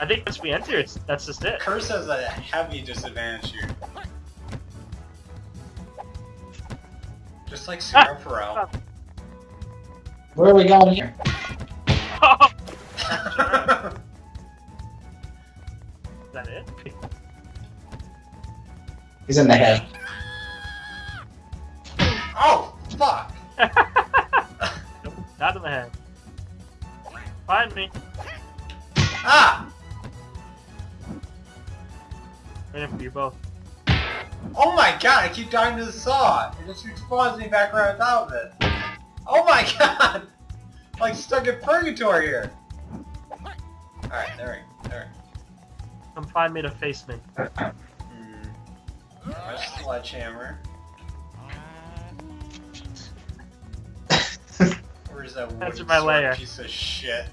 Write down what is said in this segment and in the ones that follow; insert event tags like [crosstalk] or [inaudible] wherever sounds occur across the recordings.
I think once we enter, it's that's just it. Curse has a heavy disadvantage here. Just like Zero Pharrell. Where are we going here? Oh, [laughs] is that it? He's in the head. oh, fuck! [laughs] Nope, Not in the head. Find me. Ah! Waiting for you both. Oh my god, I keep dying to the saw! It just respawns me back right on top of it. Oh my [laughs] god! Like stuck in purgatory here. Alright, there we there Come find me to face me. we Hmm. My sledgehammer. Where's that That's wooden my sword lair. piece of shit?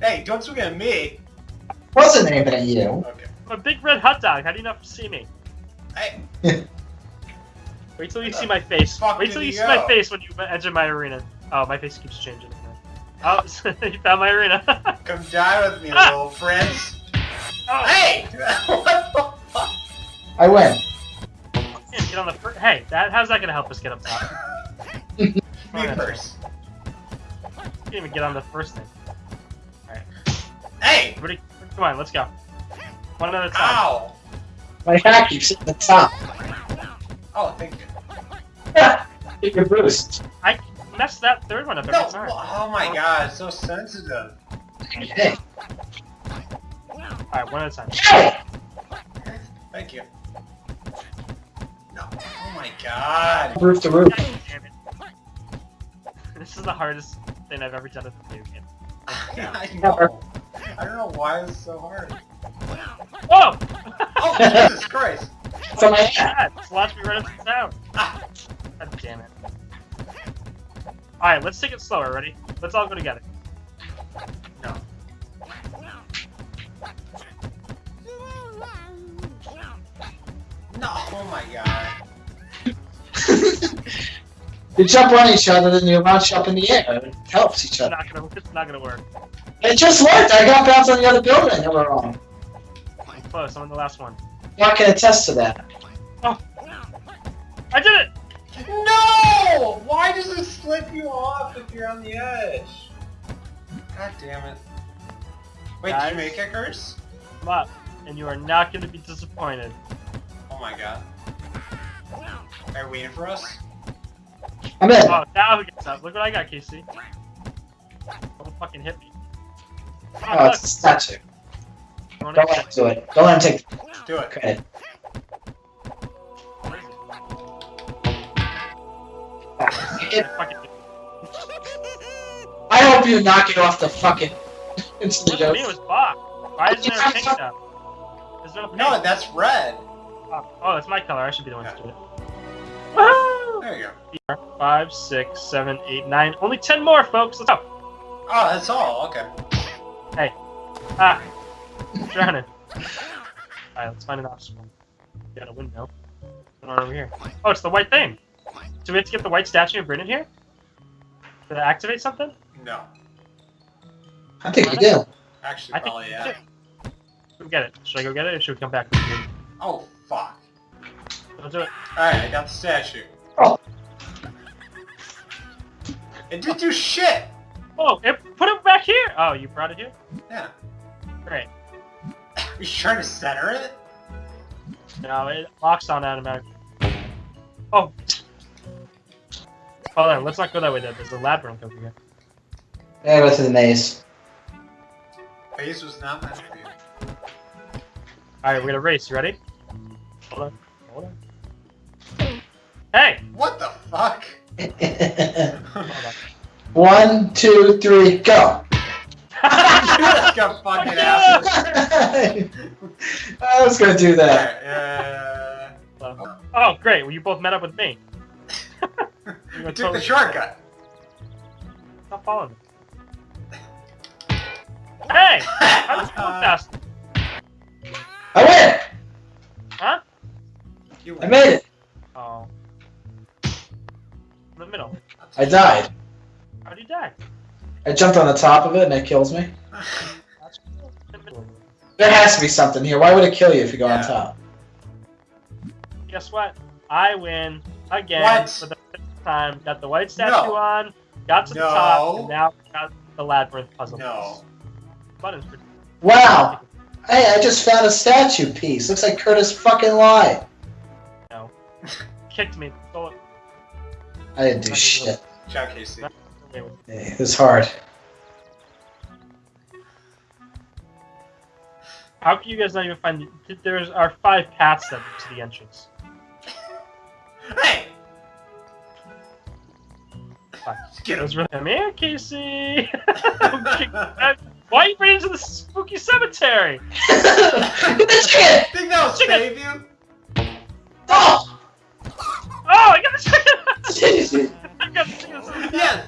Hey, don't swing at me! Wasn't aiming at you. Okay. I'm a big red hot dog. How do you not see me? Hey, [laughs] Wait till you see my face. Wait till you he see my face when you enter my arena. Oh, my face keeps changing. [laughs] Oh, [laughs] you found my arena. come die with me, little prince. oh, Hey! what the fuck? I win. can't get on the first. Hey, that how's that gonna help us get up top? Me first. Can't even get on the first thing. Hey! Everybody, come on, let's go. One at a time. Ow! My hat keeps at the top. Oh, thank you. [laughs] Get your boost. I messed that third one up every No! time. Oh my god, it's so sensitive. Hey. Alright, one at a time. Hey! Thank you. No. Oh my god. Roof to roof. God damn it. This is the hardest thing I've ever done in a video game. [laughs] I know. I don't know why it's so hard. Whoa! Oh, Jesus [laughs] Christ. It's on my hat. God, it's me right up the town. Ah, God damn it. Alright, let's take it slower, ready? Let's all go together. No. no. Oh my god. [laughs] You jump on each other, then you launch up in the air. It helps each It's other. not gonna, it's not gonna work. It just worked. I got bounced on the other building. They were wrong. I'm close, I'm on the last one. I can attest to that. Oh. I did it! No! Why does it slip you off if you're on the edge? God damn it. Wait, did Guys? you make it, Curse? Come up, and you are not gonna be disappointed. Oh my god. Are you waiting for us? I'm in. Oh, now he gets up. Look what I got, Casey. Don't fucking hit me. Oh, Oh, it's a statue. Don't Don't let him do it. Don't let him take Do it. credit. [laughs] I hope you knock it off the fucking. it's [laughs] the Look at it was Bach. Why isn't there a pink [laughs] now? There's no pink. No, that's red. Oh, oh, it's my color. I should be the one to do it. Woohoo! There you go. Five, six, seven, eight, nine. Only ten more, folks. Let's go. Oh, that's all. Okay. Hey. Ah, I'm drowning. Alright, let's find an obstacle. Got a window. What over here? Oh, it's the white thing. Do we have to get the white statue of Brandon here? Did it activate something? No. I think you do. Actually, I think probably we yeah. should. Go get it. Should I go get it, or should we come back with you? Oh, fuck. Don't do it. Alright, I got the statue. Oh. It didn't do shit! Oh, it put it back here. Oh, you brought it here. Yeah. Great. Are you trying to center it? No, it locks on automatic. Oh. oh Hold on. Let's not go that way. Though. There's a labyrinth over here. Yeah, go to the maze. Maze was not meant for you. All right, we're gonna race. You ready? Hold on. Hold on. Hey. What the fuck? On. [laughs] One, two, three, go! [laughs] you got [laughs] fucking ass. I was gonna do that. Alright, uh, Oh, great. Well, you both met up with me. [laughs] You I took totally- the shortcut. Stop following me. Hey! How did you go [laughs] fast? I win! Huh? You I made it! Oh. In the middle. I died. How'd you die? I jumped on the top of it and it kills me. That's cool. There has to be something here. Why would it kill you if you go on top? Guess what? I win again What? for the fifth time. Got the white statue No. on, got to the top, and now got the labyrinth puzzle. No. Button's pretty. Wow. Hey, I just found a statue piece. Looks like Curtis fucking lied. No. Kicked me. I didn't do shit. Ciao, Casey. away with it. It was hard. How can you guys not even find? The, there's are five paths that lead to the entrance. Hey! Fine. Get him. was really come here, Casey. [laughs] [laughs] Why are you bringing to the spooky cemetery? the chicken! Think that'll Chicken. save you? Oh! Oh, I got the chicken! [laughs] I got the chicken. Yes!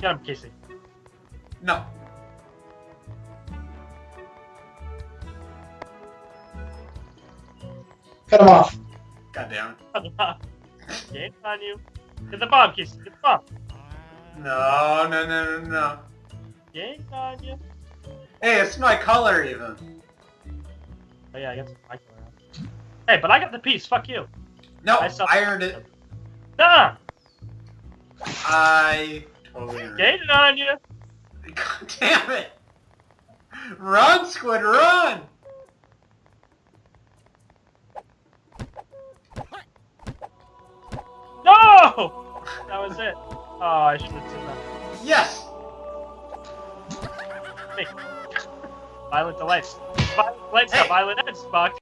Get him, Casey. No. Cut him off. God damn Game [laughs] on you. Get the bomb, Casey. Get the bomb. No, no, no, no, no. Game on you. Hey, it's my color even. Oh yeah, I got some my color. Hey, but I got the piece. Fuck you. No, I I earned it. Nah. I totally earned it. Game on you. [laughs] God damn it! Run, Squid, run! No! That was it. Oh, I should have said that. Yes! Violent delights. Violent delights, Hey. violent ends, fuck.